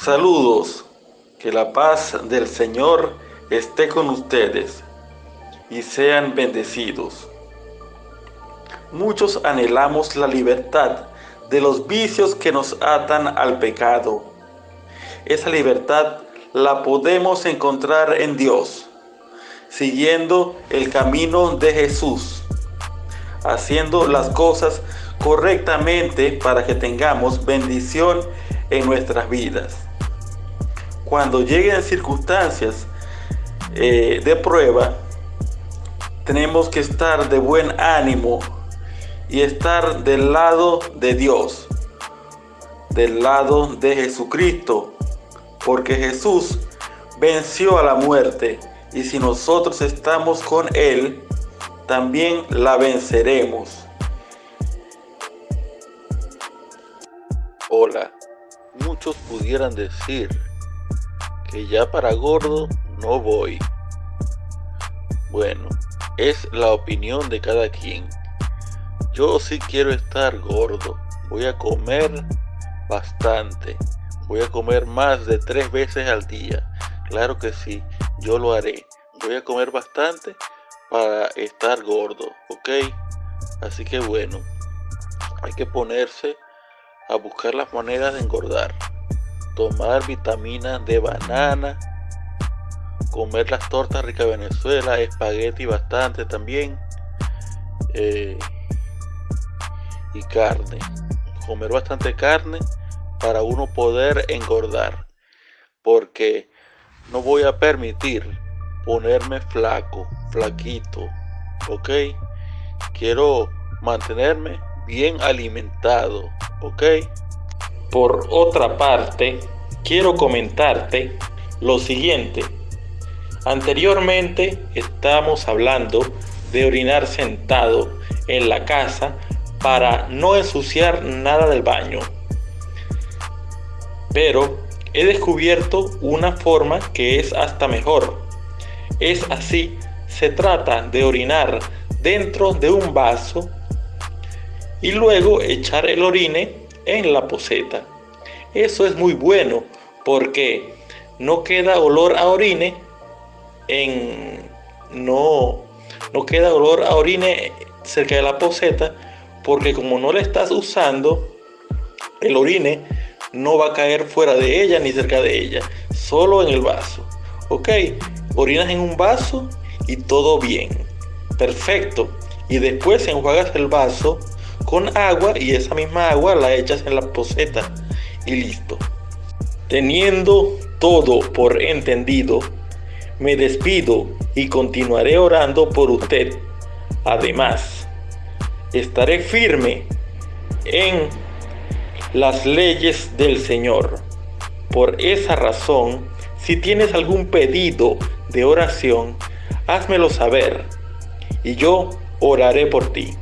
Saludos, que la paz del Señor esté con ustedes y sean bendecidos. Muchos anhelamos la libertad de los vicios que nos atan al pecado. Esa libertad la podemos encontrar en Dios, siguiendo el camino de Jesús, haciendo las cosas correctamente para que tengamos bendición en nuestras vidas. Cuando lleguen circunstancias eh, de prueba, tenemos que estar de buen ánimo y estar del lado de Dios, del lado de Jesucristo, porque Jesús venció a la muerte y si nosotros estamos con Él, también la venceremos. Hola, muchos pudieran decir que ya para gordo no voy. Bueno, es la opinión de cada quien. Yo sí quiero estar gordo. Voy a comer bastante. Voy a comer más de tres veces al día. Claro que sí, yo lo haré. Voy a comer bastante para estar gordo, ¿ok? Así que bueno, hay que ponerse a buscar las maneras de engordar. Tomar vitamina de banana. Comer las tortas rica Venezuela, espagueti bastante también. Eh, y carne. Comer bastante carne para uno poder engordar. Porque no voy a permitir ponerme flaco, flaquito. ¿Ok? Quiero mantenerme bien alimentado. ¿Ok? Por otra parte, quiero comentarte lo siguiente. Anteriormente estamos hablando de orinar sentado en la casa para no ensuciar nada del baño. Pero he descubierto una forma que es hasta mejor. Es así, se trata de orinar dentro de un vaso y luego echar el orine en la poseta. Eso es muy bueno porque no queda olor a orine en no no queda olor a orine cerca de la poseta porque como no la estás usando, el orine no va a caer fuera de ella ni cerca de ella, solo en el vaso. Ok, orinas en un vaso y todo bien. Perfecto. Y después enjuagas el vaso con agua y esa misma agua la echas en la poseta y listo. Teniendo todo por entendido, me despido y continuaré orando por usted. Además, estaré firme en las leyes del Señor. Por esa razón, si tienes algún pedido de oración, házmelo saber y yo oraré por ti.